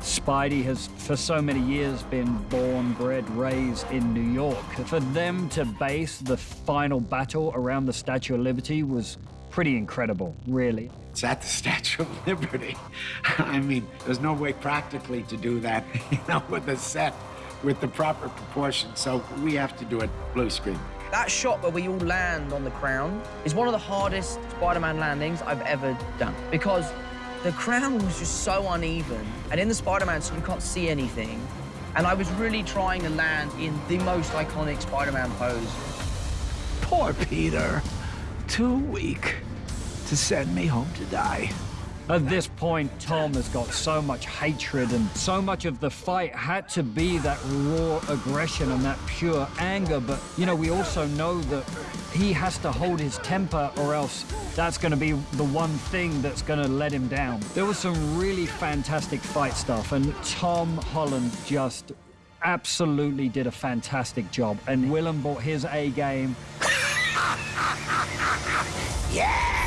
Spidey has for so many years been born, bred, raised in New York. For them to base the final battle around the Statue of Liberty was pretty incredible, really. It's at the Statue of Liberty. I mean, there's no way practically to do that, you know, with a set, with the proper proportions. So we have to do it blue screen. That shot where we all land on the crown is one of the hardest Spider-Man landings I've ever done because the crown was just so uneven, and in the Spider-Man suit you can't see anything. And I was really trying to land in the most iconic Spider-Man pose. Poor Peter. Too weak to send me home to die. At this point, Tom has got so much hatred, and so much of the fight had to be that raw aggression and that pure anger. But, you know, we also know that he has to hold his temper, or else that's going to be the one thing that's going to let him down. There was some really fantastic fight stuff, and Tom Holland just absolutely did a fantastic job. And Willem brought his A game. Yeah!